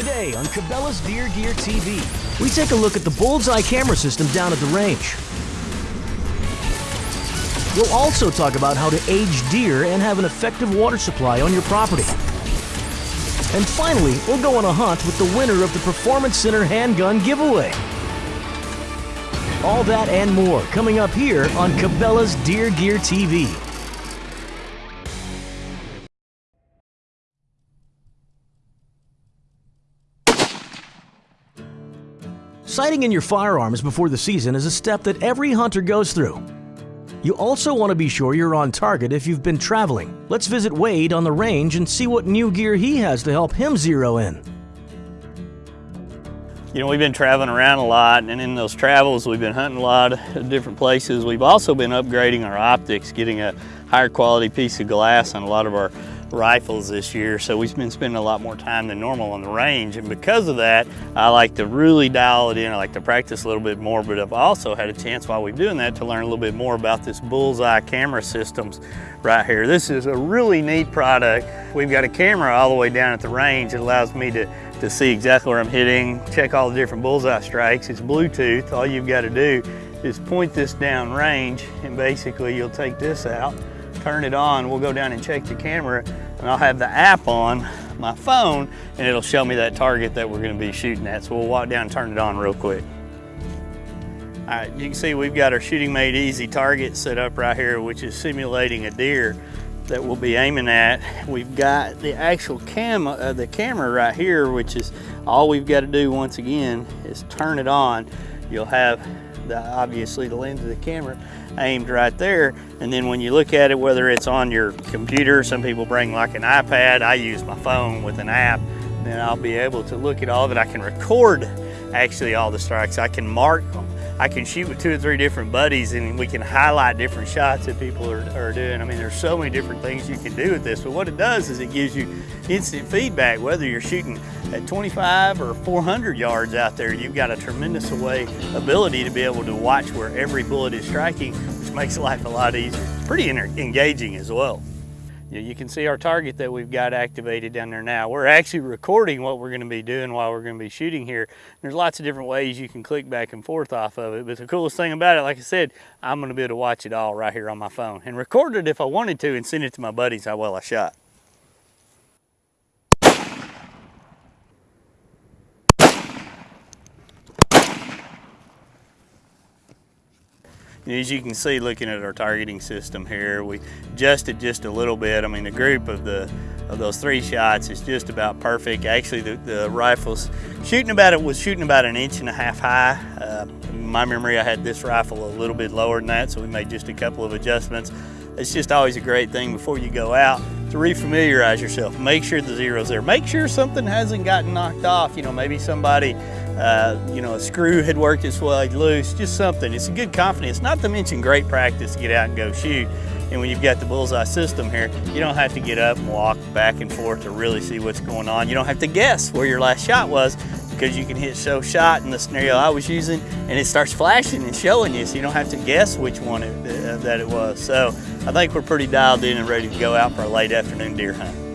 Today on Cabela's Deer Gear TV, we take a look at the Bullseye camera system down at the range. We'll also talk about how to age deer and have an effective water supply on your property. And finally, we'll go on a hunt with the winner of the Performance Center handgun giveaway. All that and more coming up here on Cabela's Deer Gear TV. Sighting in your firearms before the season is a step that every hunter goes through. You also want to be sure you're on target if you've been traveling. Let's visit Wade on the range and see what new gear he has to help him zero in. You know, we've been traveling around a lot, and in those travels, we've been hunting a lot of different places. We've also been upgrading our optics, getting a higher quality piece of glass on a lot of our rifles this year, so we've been spending a lot more time than normal on the range. And because of that, I like to really dial it in. I like to practice a little bit more, but I've also had a chance while we're doing that to learn a little bit more about this Bullseye camera systems right here. This is a really neat product. We've got a camera all the way down at the range. It allows me to, to see exactly where I'm hitting, check all the different bullseye strikes. It's Bluetooth. All you've got to do is point this down range and basically you'll take this out turn it on, we'll go down and check the camera and I'll have the app on my phone and it'll show me that target that we're gonna be shooting at. So we'll walk down and turn it on real quick. All right, you can see we've got our Shooting Made Easy target set up right here, which is simulating a deer that we'll be aiming at. We've got the actual cam, uh, the camera right here, which is all we've got to do once again is turn it on. You'll have the, obviously the lens of the camera aimed right there. And then when you look at it, whether it's on your computer, some people bring like an iPad, I use my phone with an app, then I'll be able to look at all of it. I can record actually all the strikes. I can mark them. I can shoot with two or three different buddies and we can highlight different shots that people are, are, doing. I mean, there's so many different things you can do with this, but what it does is it gives you instant feedback, whether you're shooting at 25 or 400 yards out there, you've got a tremendous way ability to be able to watch where every bullet is striking, which makes life a lot easier. It's pretty engaging as well you can see our target that we've got activated down there now. We're actually recording what we're going to be doing while we're going to be shooting here. There's lots of different ways you can click back and forth off of it, but the coolest thing about it, like I said, I'm going to be able to watch it all right here on my phone and record it if I wanted to and send it to my buddies how well I shot. As you can see looking at our targeting system here, we adjusted just a little bit. I mean the group of the of those three shots is just about perfect. Actually the, the rifle's shooting about it was shooting about an inch and a half high. Uh, my memory I had this rifle a little bit lower than that so we made just a couple of adjustments. It's just always a great thing before you go out to refamiliarize yourself. Make sure the zero's there. Make sure something hasn't gotten knocked off. You know, maybe somebody, uh, you know, a screw had worked its way loose, just something. It's a good confidence, not to mention great practice to get out and go shoot. And when you've got the bullseye system here, you don't have to get up and walk back and forth to really see what's going on. You don't have to guess where your last shot was because you can hit show shot in the scenario I was using and it starts flashing and showing you so you don't have to guess which one it, uh, that it was. So I think we're pretty dialed in and ready to go out for a late afternoon deer hunt.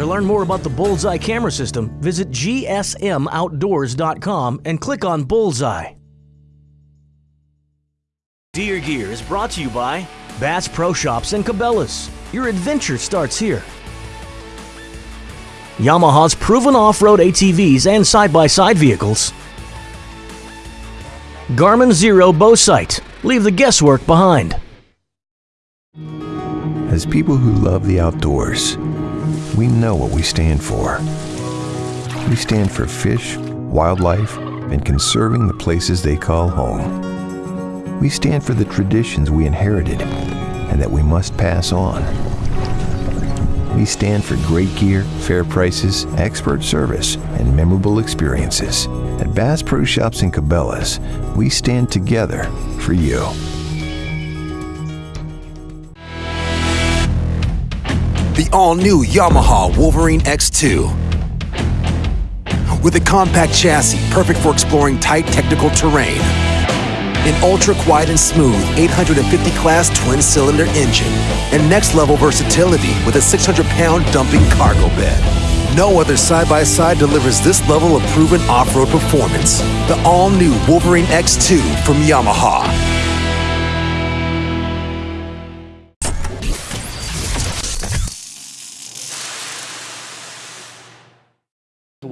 To learn more about the Bullseye camera system, visit gsmoutdoors.com and click on Bullseye. Deer Gear is brought to you by Bass Pro Shops and Cabela's. Your adventure starts here. Yamaha's proven off-road ATVs and side-by-side -side vehicles. Garmin Xero Bow Sight. Leave the guesswork behind. As people who love the outdoors, we know what we stand for. We stand for fish, wildlife, and conserving the places they call home. We stand for the traditions we inherited and that we must pass on. We stand for great gear, fair prices, expert service, and memorable experiences. At Bass Pro Shops and Cabela's, we stand together for you. All-new Yamaha Wolverine X2. With a compact chassis perfect for exploring tight technical terrain an ultra-quiet and smooth 850 class twin-cylinder engine, and next-level versatility with a 600-pound dumping cargo bed. No other side-by-side delivers this level of proven off-road performance. The all-new Wolverine X2 from Yamaha.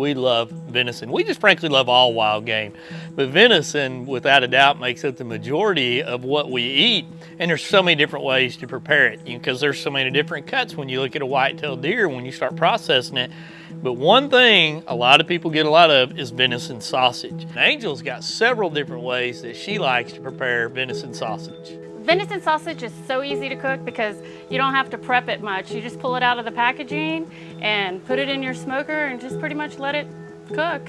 We love venison. We just frankly love all wild game. But venison, without a doubt, makes up the majority of what we eat. And there's so many different ways to prepare it because there's so many different cuts when you look at a white-tailed deer when you start processing it. But one thing a lot of people get a lot of is venison sausage. Angel's got several different ways that she likes to prepare venison sausage. Venison sausage is so easy to cook because you don't have to prep it much. You just pull it out of the packaging and put it in your smoker and just pretty much let it cook.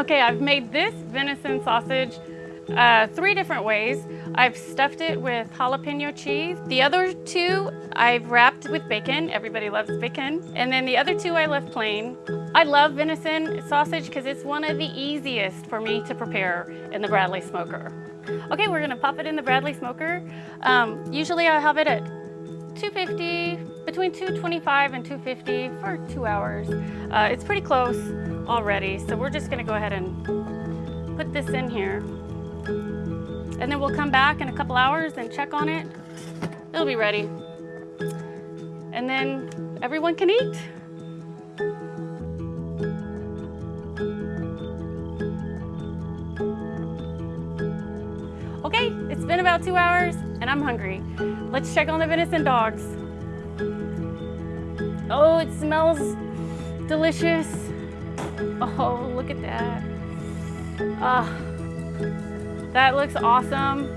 Okay, I've made this venison sausage uh, three different ways. I've stuffed it with jalapeno cheese. The other two I've wrapped with bacon. Everybody loves bacon. And then the other two I left plain. I love venison sausage because it's one of the easiest for me to prepare in the Bradley smoker. Okay, we're gonna pop it in the Bradley smoker. Um, usually I have it at 250, between 225 and 250 for two hours. Uh, it's pretty close already, so we're just gonna go ahead and put this in here. And then we'll come back in a couple hours and check on it. It'll be ready. And then everyone can eat. Been about two hours and I'm hungry. Let's check on the venison dogs. Oh, it smells delicious. Oh, look at that. Ah, that looks awesome.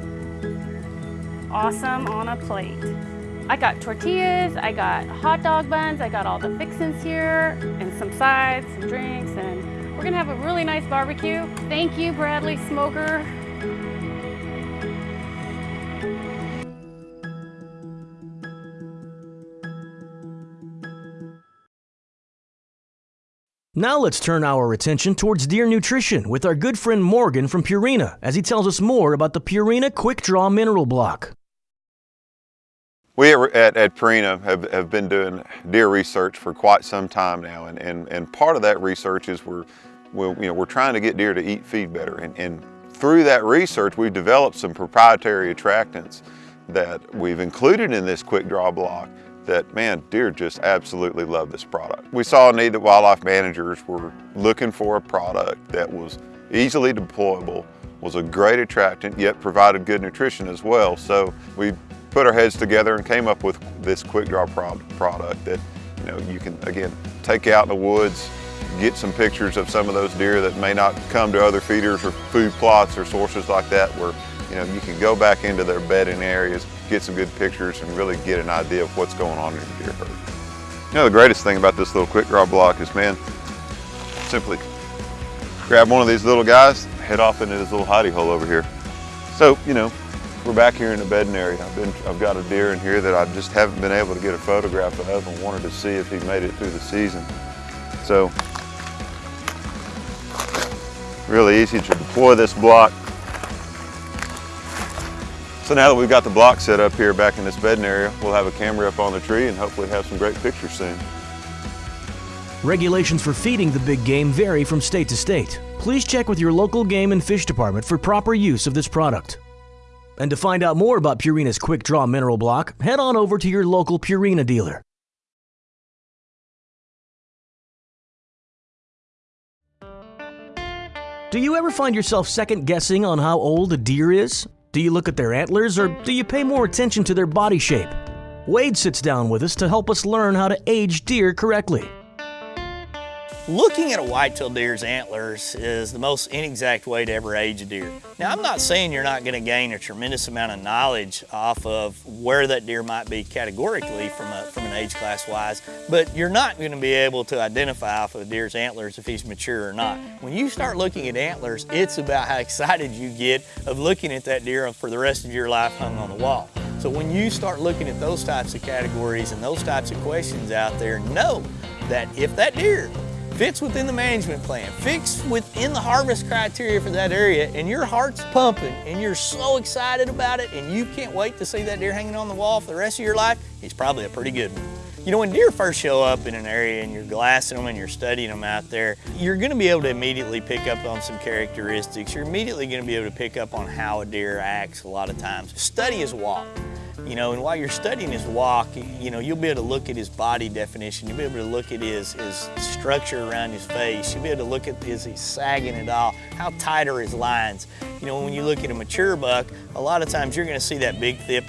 Awesome on a plate. I got tortillas, I got hot dog buns, I got all the fixins here, and some sides, some drinks, and we're gonna have a really nice barbecue. Thank you, Bradley Smoker. Now let's turn our attention towards deer nutrition with our good friend Morgan from Purina as he tells us more about the Purina Quick Draw Mineral Block. We at, at Purina have, have been doing deer research for quite some time now, and, and, and part of that research is we're, we're, you know, we're trying to get deer to eat feed better. And, and through that research, we've developed some proprietary attractants that we've included in this quick draw block that, man, deer just absolutely love this product. We saw a need that wildlife managers were looking for a product that was easily deployable, was a great attractant, yet provided good nutrition as well. So we put our heads together and came up with this quick draw product that you know you can again take out in the woods, get some pictures of some of those deer that may not come to other feeders or food plots or sources like that where you know you can go back into their bedding areas, get some good pictures and really get an idea of what's going on in your deer herd. You know the greatest thing about this little quick draw block is man, simply grab one of these little guys, head off into this little hidey hole over here. So, you know, we're back here in the bedding area. I've, been, I've got a deer in here that I just haven't been able to get a photograph of and wanted to see if he made it through the season. So, really easy to deploy this block. So now that we've got the block set up here back in this bedding area, we'll have a camera up on the tree and hopefully have some great pictures soon. Regulations for feeding the big game vary from state to state. Please check with your local game and fish department for proper use of this product. And to find out more about Purina's Quick Draw Mineral Block, head on over to your local Purina dealer. Do you ever find yourself second guessing on how old a deer is? Do you look at their antlers or do you pay more attention to their body shape? Wade sits down with us to help us learn how to age deer correctly. Looking at a white-tailed deer's antlers is the most inexact way to ever age a deer. Now, I'm not saying you're not gonna gain a tremendous amount of knowledge off of where that deer might be categorically from, a, from an age class wise, but you're not gonna be able to identify off of a deer's antlers if he's mature or not. When you start looking at antlers, it's about how excited you get of looking at that deer for the rest of your life hung on the wall. So when you start looking at those types of categories and those types of questions out there, know that if that deer fits within the management plan, fits within the harvest criteria for that area, and your heart's pumping and you're so excited about it and you can't wait to see that deer hanging on the wall for the rest of your life, it's probably a pretty good one. You know, when deer first show up in an area and you're glassing them and you're studying them out there, you're gonna be able to immediately pick up on some characteristics. You're immediately gonna be able to pick up on how a deer acts a lot of times. Study his walk. You know, and while you're studying his walk, you know, you'll be able to look at his body definition. You'll be able to look at his, his structure around his face. You'll be able to look at is he sagging at all? How tight are his lines? You know, when you look at a mature buck, a lot of times you're gonna see that big thick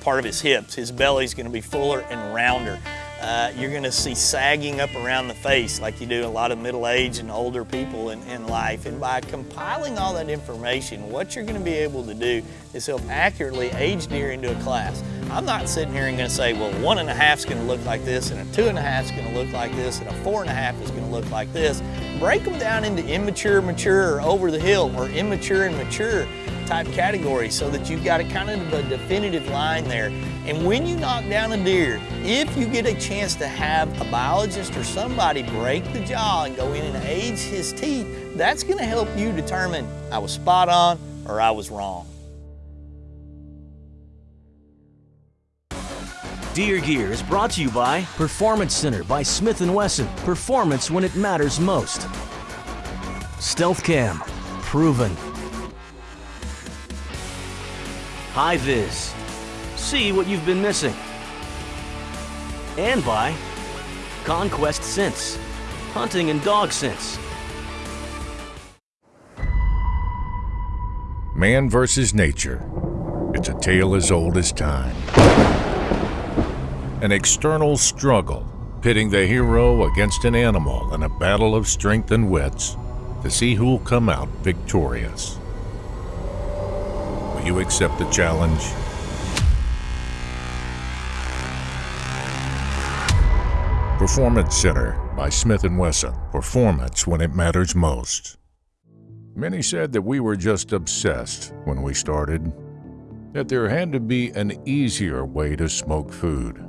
part of his hips. His belly's gonna be fuller and rounder. Uh, you're gonna see sagging up around the face like you do a lot of middle-aged and older people in, in life. And by compiling all that information, what you're gonna be able to do is help accurately age deer into a class. I'm not sitting here and gonna say, well, one and a half is gonna look like this, and a two and a half is gonna look like this, and a four and a half is gonna look like this. Break them down into immature, mature, or over the hill, or immature and mature type categories so that you've got a kind of a definitive line there. And when you knock down a deer, if you get a chance to have a biologist or somebody break the jaw and go in and age his teeth, that's gonna help you determine I was spot on or I was wrong. Deer Gear is brought to you by Performance Center by Smith & Wesson. Performance when it matters most. Stealth Cam, proven. HiViz. See what you've been missing. And by Conquest Scents, Hunting and dog Scents. Man versus nature. It's a tale as old as time. An external struggle, pitting the hero against an animal in a battle of strength and wits to see who'll come out victorious. Will you accept the challenge? Performance Center by Smith & Wesson. Performance when it matters most. Many said that we were just obsessed when we started, that there had to be an easier way to smoke food.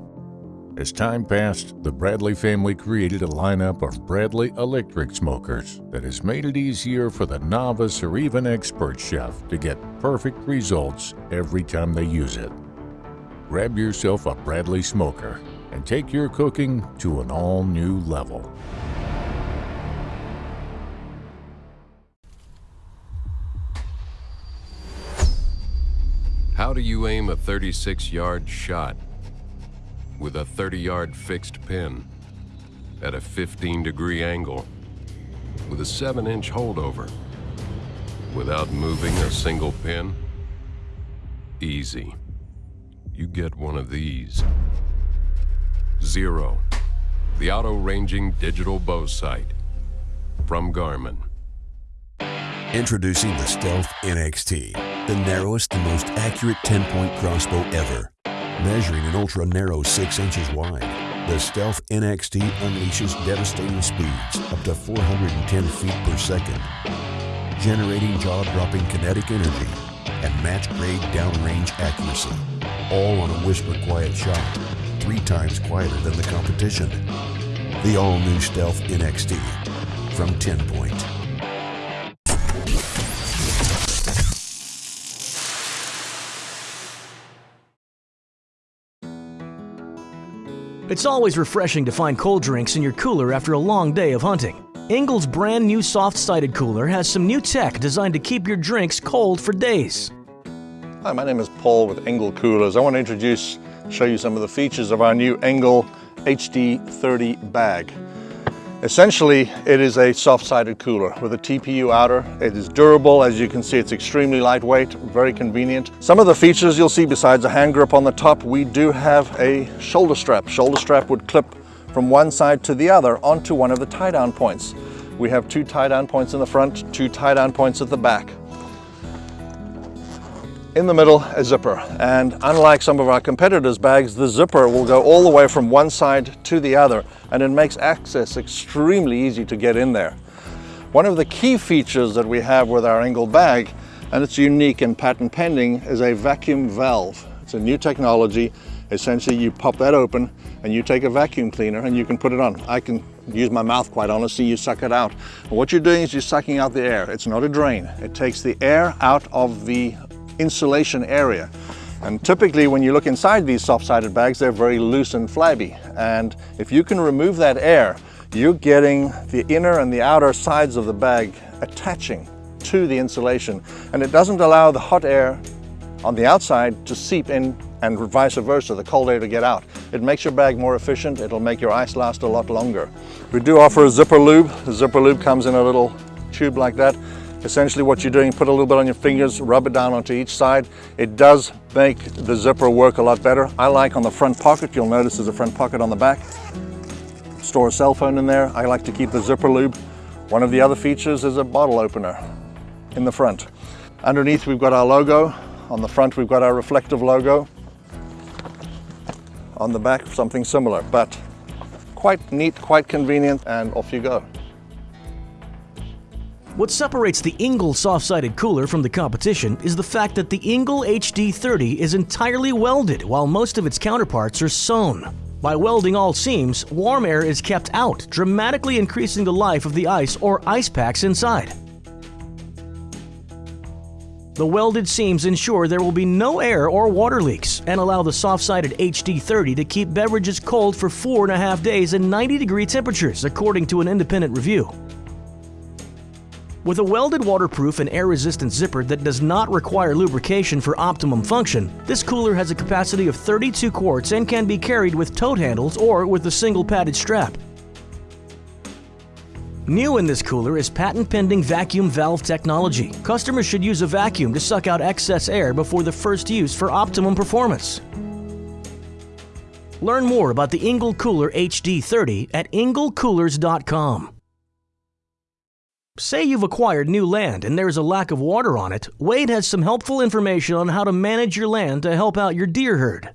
As time passed, the Bradley family created a lineup of Bradley electric smokers that has made it easier for the novice or even expert chef to get perfect results every time they use it. Grab yourself a Bradley smoker and take your cooking to an all new level. How do you aim a 36 yard shot with a 30 yard fixed pin at a 15 degree angle with a 7 inch holdover without moving a single pin? Easy. You get one of these. Xero, the auto ranging digital bow sight from Garmin. Introducing the Stealth NXT, the narrowest and most accurate 10 point crossbow ever. Measuring an ultra narrow 6 inches wide, the Stealth NXT unleashes devastating speeds up to 410 feet per second, generating jaw dropping kinetic energy and match grade downrange accuracy, all on a whisper quiet shot, three times quieter than the competition. The all new Stealth NXT from 10 Point. It's always refreshing to find cold drinks in your cooler after a long day of hunting. Engel's brand new soft-sided cooler has some new tech designed to keep your drinks cold for days. Hi, my name is Paul with Engel Coolers. I want to introduce, show you some of the features of our new Engel HD30 bag. Essentially, it is a soft-sided cooler with a TPU outer. It is durable. As you can see, it's extremely lightweight, very convenient. Some of the features you'll see besides a hand grip on the top, we do have a shoulder strap. Shoulder strap would clip from one side to the other onto one of the tie-down points. We have two tie-down points in the front, two tie-down points at the back. In the middle, a zipper. And unlike some of our competitors' bags, the zipper will go all the way from one side to the other, and it makes access extremely easy to get in there. One of the key features that we have with our Engel bag, and it's unique and patent pending, is a vacuum valve. It's a new technology. Essentially, you pop that open and you take a vacuum cleaner and you can put it on. I can use my mouth quite honestly, you suck it out. And what you're doing is you're sucking out the air. It's not a drain. It takes the air out of the insulation area. And typically when you look inside these soft-sided bags, they're very loose and flabby. And if you can remove that air, you're getting the inner and the outer sides of the bag attaching to the insulation. And it doesn't allow the hot air on the outside to seep in and vice versa, the cold air to get out. It makes your bag more efficient. It'll make your ice last a lot longer. We do offer a zipper lube. The zipper lube comes in a little tube like that. Essentially what you're doing, put a little bit on your fingers, rub it down onto each side. It does make the zipper work a lot better. I like on the front pocket, you'll notice there's a front pocket on the back. Store a cell phone in there. I like to keep the zipper lube. One of the other features is a bottle opener in the front. Underneath we've got our logo. On the front we've got our reflective logo. On the back something similar, but quite neat, quite convenient, and off you go. What separates the Engel soft-sided cooler from the competition is the fact that the Engel HD30 is entirely welded while most of its counterparts are sewn. By welding all seams, warm air is kept out, dramatically increasing the life of the ice or ice packs inside. The welded seams ensure there will be no air or water leaks and allow the soft-sided HD30 to keep beverages cold for four and a half days in 90 degree temperatures, according to an independent review. With a welded waterproof and air-resistant zipper that does not require lubrication for optimum function, this cooler has a capacity of 32 quarts and can be carried with tote handles or with a single padded strap. New in this cooler is patent-pending vacuum valve technology. Customers should use a vacuum to suck out excess air before the first use for optimum performance. Learn more about the Engel Cooler HD30 at engelcoolers.com. Say you've acquired new land and there's a lack of water on it, Wade has some helpful information on how to manage your land to help out your deer herd.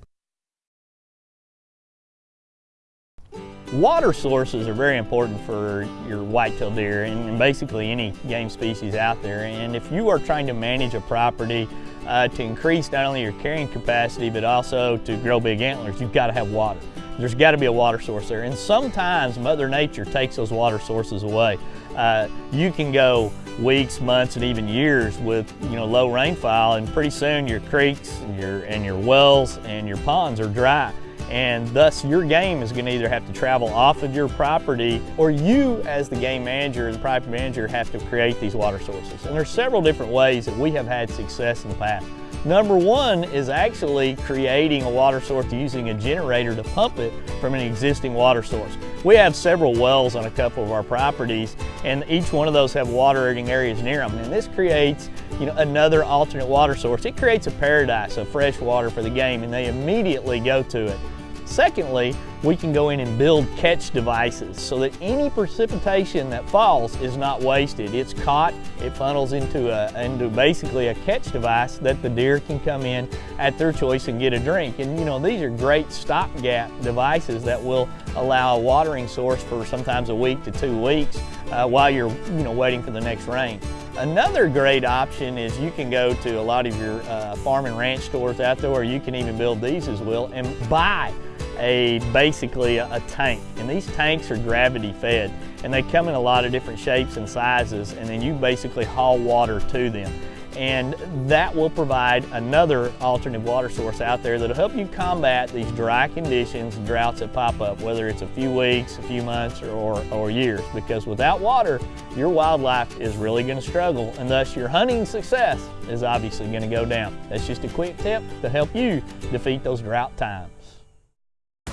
Water sources are very important for your whitetail deer and basically any game species out there. And if you are trying to manage a property uh, to increase not only your carrying capacity but also to grow big antlers, you've got to have water. There's got to be a water source there. And sometimes Mother Nature takes those water sources away. Uh, you can go weeks, months, and even years with you know low rainfall, and pretty soon your creeks and your, and your wells and your ponds are dry. And thus your game is gonna either have to travel off of your property or you as the game manager, as the property manager, have to create these water sources. And there's several different ways that we have had success in the past. Number one is actually creating a water source using a generator to pump it from an existing water source. We have several wells on a couple of our properties and each one of those have watering areas near them. And this creates you know, another alternate water source. It creates a paradise of fresh water for the game and they immediately go to it. Secondly, we can go in and build catch devices so that any precipitation that falls is not wasted. It's caught, it funnels into, a, into basically a catch device that the deer can come in at their choice and get a drink. And you know, these are great stopgap devices that will allow a watering source for sometimes a week to two weeks uh, while you're you know, waiting for the next rain. Another great option is you can go to a lot of your uh, farm and ranch stores out there, or you can even build these as well, and buy a basically a, a, tank. And these tanks are gravity fed and they come in a lot of different shapes and sizes and then you basically haul water to them. And that will provide another alternative water source out there that'll help you combat these dry conditions droughts that pop up, whether it's a few weeks, a few months, or, or, or years. Because without water, your wildlife is really gonna struggle and thus your hunting success is obviously gonna go down. That's just a quick tip to help you defeat those drought times.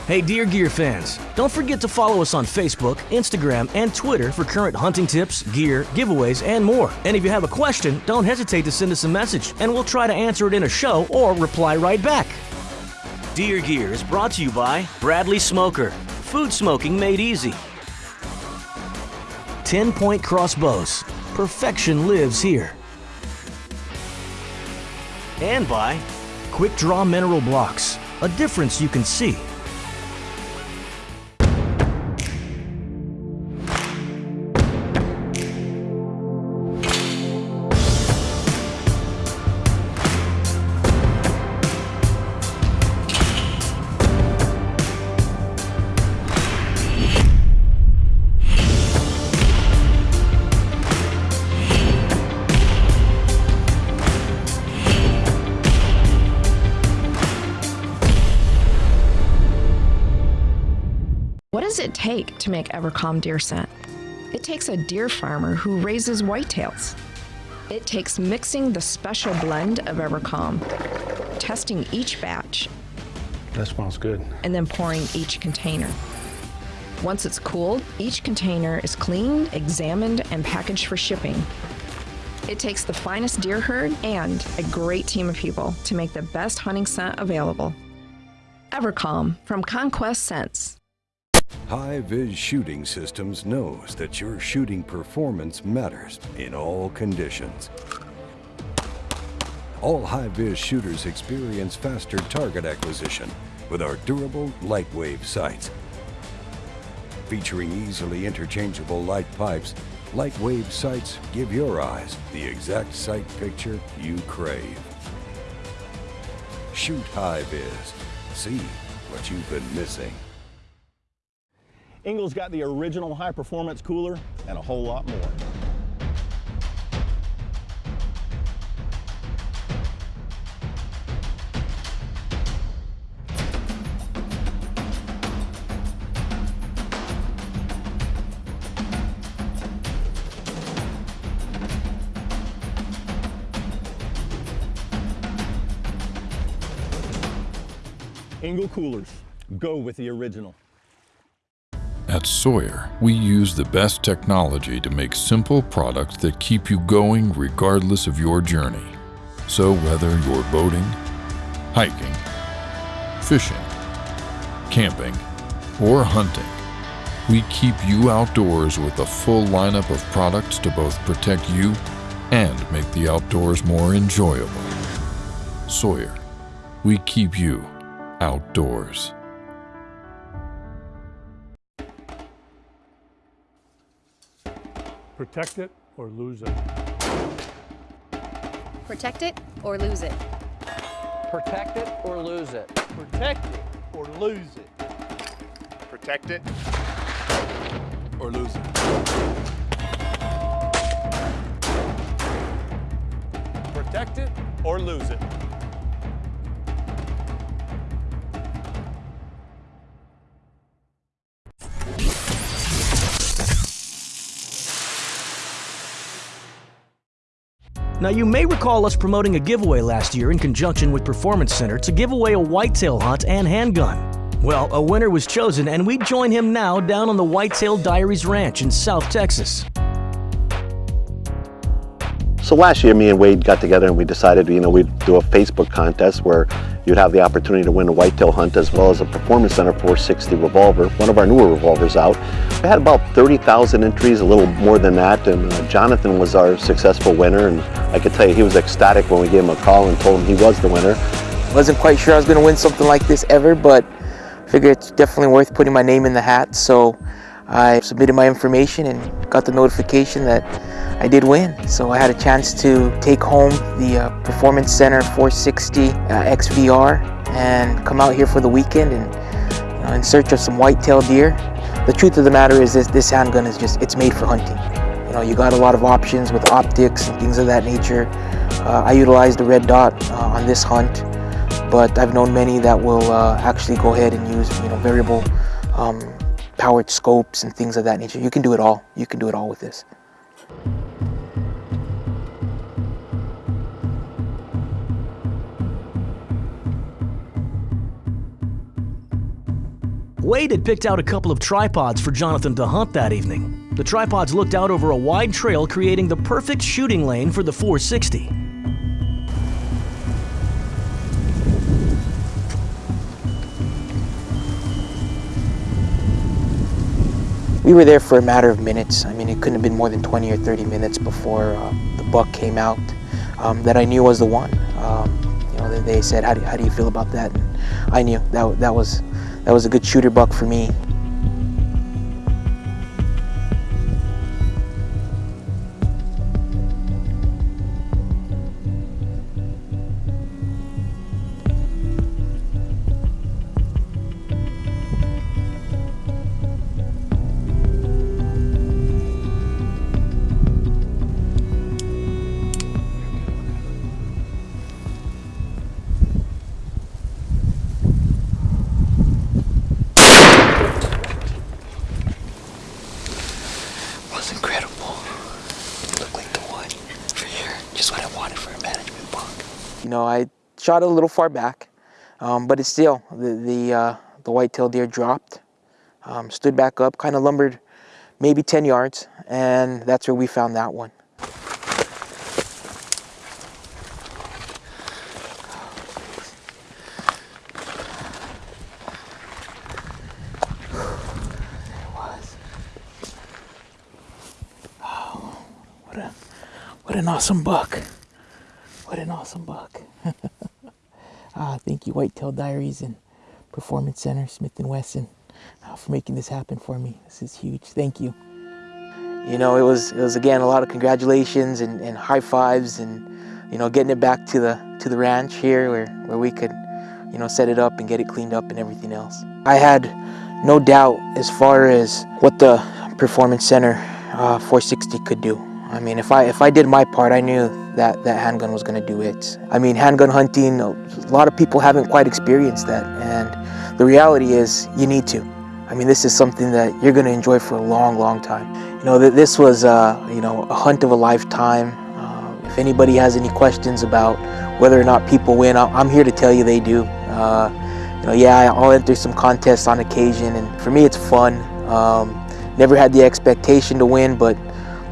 Hey Deer Gear fans, don't forget to follow us on Facebook, Instagram, and Twitter for current hunting tips, gear, giveaways, and more. And if you have a question, don't hesitate to send us a message and we'll try to answer it in a show or reply right back. Deer Gear is brought to you by Bradley Smoker, food smoking made easy. 10 Point Crossbows, perfection lives here. And by Quick Draw Mineral Blocks, a difference you can see. It take to make Evercalm deer scent? It takes a deer farmer who raises whitetails. It takes mixing the special blend of Evercalm, testing each batch, That smells good. and then pouring each container. Once it's cooled, each container is cleaned, examined, and packaged for shipping. It takes the finest deer herd and a great team of people to make the best hunting scent available. Evercalm from Conquest Scents. HiViz Shooting Systems knows that your shooting performance matters in all conditions. All HiViz shooters experience faster target acquisition with our durable lightwave sights. Featuring easily interchangeable light pipes, lightwave sights give your eyes the exact sight picture you crave. Shoot HiViz. See what you've been missing. Engel's got the original high performance cooler and a whole lot more. Engel coolers, go with the original. At Sawyer, we use the best technology to make simple products that keep you going regardless of your journey. So whether you're boating, hiking, fishing, camping, or hunting, we keep you outdoors with a full lineup of products to both protect you and make the outdoors more enjoyable. Sawyer, we keep you outdoors. Protect it or lose it. Protect it or lose it. Protect it or lose it. Protect it or lose it. Protect it or lose it. Protect it or lose it. Now, you may recall us promoting a giveaway last year in conjunction with Performance Center to give away a whitetail hunt and handgun. Well, a winner was chosen, and we join him now down on the Whitetail Diaries Ranch in South Texas. So last year, me and Wade got together and we decided, you know, we'd do a Facebook contest where you'd have the opportunity to win a whitetail hunt as well as a Performance Center 460 revolver, one of our newer revolvers out. We had about 30,000 entries, a little more than that, and uh, Jonathan was our successful winner, and I could tell you he was ecstatic when we gave him a call and told him he was the winner. Wasn't quite sure I was going to win something like this ever, but figured it's definitely worth putting my name in the hat, so I submitted my information and got the notification that I did win. So I had a chance to take home the uh, Performance Center 460 uh, XVR and come out here for the weekend and you know, in search of some whitetail deer. The truth of the matter is this, this handgun is just, it's made for hunting. You know, you got a lot of options with optics and things of that nature. Uh, I utilized the red dot uh, on this hunt, but I've known many that will uh, actually go ahead and use, you know, variable um, powered scopes and things of that nature. You can do it all. You can do it all with this. Wade had picked out a couple of tripods for Jonathan to hunt that evening. The tripods looked out over a wide trail, creating the perfect shooting lane for the 460. We were there for a matter of minutes. I mean, it couldn't have been more than 20 or 30 minutes before uh, the buck came out um, that I knew was the one. Um, you know, they, they said, how do, how do you feel about that? And I knew that, that, was, that was a good shooter buck for me. Shot a little far back, um, but it's still, the, the, uh, the white-tailed deer dropped, um, stood back up, kind of lumbered maybe 10 yards, and that's where we found that one. What an awesome buck. What an awesome buck. ah, thank you, Whitetail Diaries and Performance Center, Smith & Wesson, uh, for making this happen for me. This is huge. Thank you. You know, it was, it was again, a lot of congratulations and, and high fives and, you know, getting it back to the, to the ranch here where, where we could, you know, set it up and get it cleaned up and everything else. I had no doubt as far as what the Performance Center uh, 460 could do. I mean, if I if I did my part, I knew that that handgun was going to do it. I mean, handgun hunting, a lot of people haven't quite experienced that, and the reality is you need to. I mean, this is something that you're going to enjoy for a long, long time. You know, that this was, uh, you know, a hunt of a lifetime. Uh, if anybody has any questions about whether or not people win, I'm here to tell you they do. Uh, you know, yeah, I'll enter some contests on occasion, and for me, it's fun. Um, never had the expectation to win, but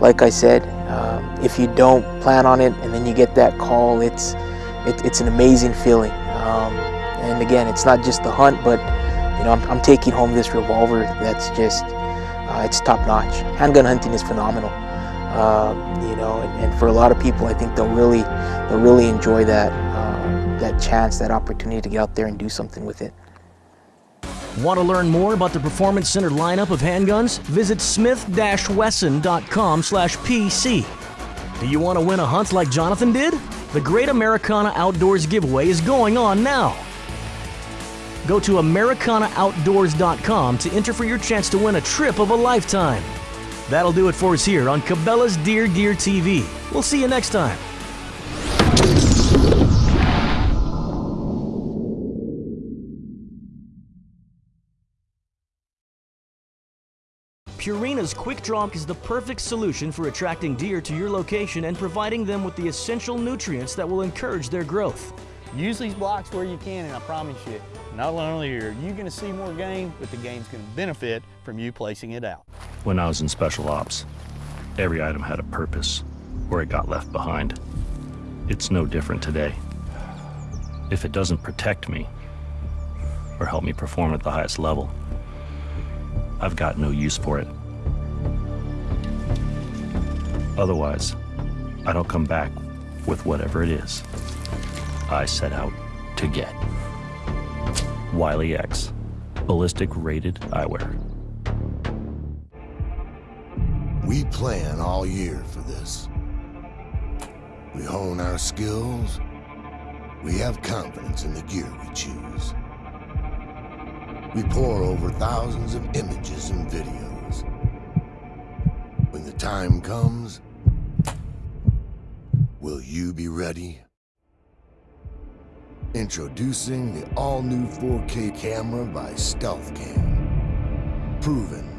like I said, um, if you don't plan on it and then you get that call, it's it, it's an amazing feeling. Um, and again, it's not just the hunt, but you know, I'm, I'm taking home this revolver that's just uh, it's top notch. Handgun hunting is phenomenal. Uh, you know, and, and, for a lot of people, I think they'll really they'll really enjoy that uh, that chance, that opportunity to get out there and do something with it. Want to learn more about the Performance Center lineup of handguns? Visit smith-wesson.com slash PC. Do you want to win a hunt like Jonathan did? The Great Americana Outdoors giveaway is going on now. Go to AmericanaOutdoors.com to enter for your chance to win a trip of a lifetime. That'll do it for us here on Cabela's Deer Gear TV. We'll see you next time. Purina's Quick Draw is the perfect solution for attracting deer to your location and providing them with the essential nutrients that will encourage their growth. Use these blocks where you can and I promise you, not only are you going to see more game, but the game's going to benefit from you placing it out. When I was in special ops, every item had a purpose or it got left behind. It's no different today. If it doesn't protect me or help me perform at the highest level, I've got no use for it. Otherwise, I don't come back with whatever it is I set out to get. Wiley X, ballistic rated eyewear. We plan all year for this. We hone our skills. We have confidence in the gear we choose. We pour over thousands of images and videos. When the time comes, will you be ready? Introducing the all-new 4K camera by StealthCam. Proven